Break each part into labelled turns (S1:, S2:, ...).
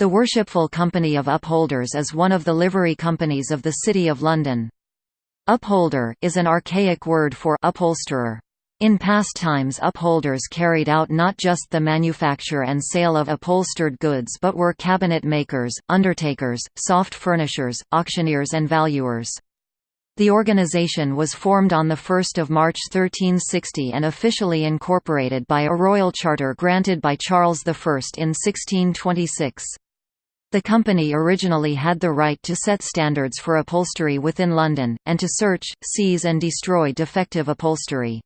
S1: The Worshipful Company of Upholders is one of the livery companies of the City of London. Upholder is an archaic word for upholsterer. In past times upholders carried out not just the manufacture and sale of upholstered goods but were cabinet makers, undertakers, soft furnishers, auctioneers and valuers. The organization was formed on 1 March 1360 and officially incorporated by a royal charter granted by Charles I in 1626. The company originally had the right to set standards for upholstery within London, and to search, seize and destroy defective upholstery.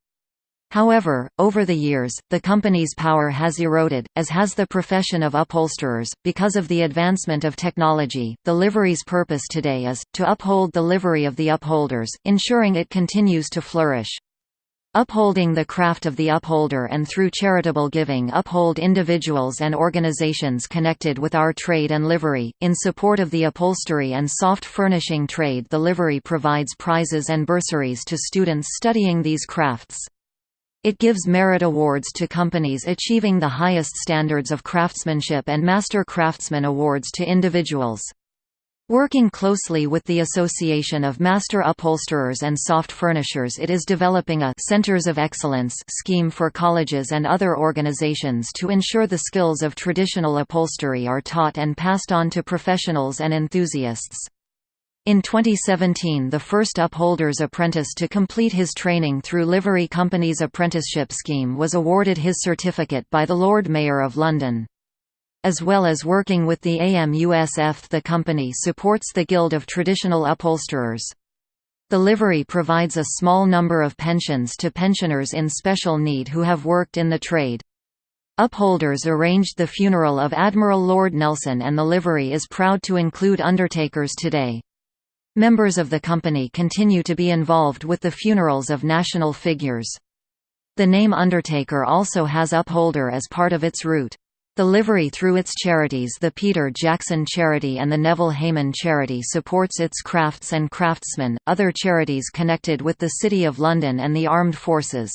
S1: However, over the years, the company's power has eroded, as has the profession of upholsterers. Because of the advancement of technology, the livery's purpose today is to uphold the livery of the upholders, ensuring it continues to flourish. Upholding the craft of the upholder and through charitable giving uphold individuals and organizations connected with our trade and livery. In support of the upholstery and soft furnishing trade, the livery provides prizes and bursaries to students studying these crafts. It gives merit awards to companies achieving the highest standards of craftsmanship and Master Craftsman awards to individuals. Working closely with the Association of Master Upholsterers and Soft Furnishers it is developing a «Centers of Excellence» scheme for colleges and other organizations to ensure the skills of traditional upholstery are taught and passed on to professionals and enthusiasts. In 2017 the first upholder's apprentice to complete his training through Livery Company's apprenticeship scheme was awarded his certificate by the Lord Mayor of London. As well as working with the AMUSF the company supports the Guild of Traditional Upholsterers. The livery provides a small number of pensions to pensioners in special need who have worked in the trade. Upholders arranged the funeral of Admiral Lord Nelson and the livery is proud to include undertakers today. Members of the company continue to be involved with the funerals of national figures. The name Undertaker also has upholder as part of its root. The livery through its charities the Peter Jackson Charity and the Neville Hayman Charity supports its crafts and craftsmen, other charities connected with the City of London and the armed forces.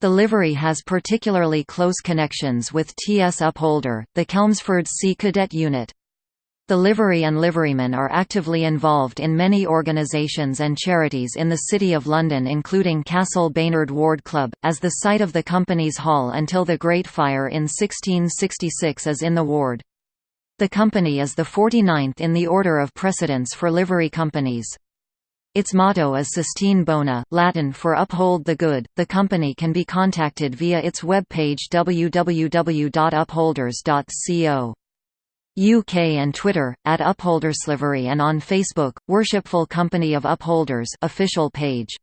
S1: The livery has particularly close connections with T.S. Upholder, the Chelmsford Sea Cadet Unit. The livery and liverymen are actively involved in many organisations and charities in the City of London including Castle Baynard Ward Club, as the site of the company's hall until the Great Fire in 1666 as in the ward. The company is the 49th in the order of precedence for livery companies. Its motto is Sustine Bona, Latin for Uphold the Good. The company can be contacted via its web page www.upholders.co. UK and Twitter, at Upholderslivery and on Facebook, Worshipful Company of Upholders official page.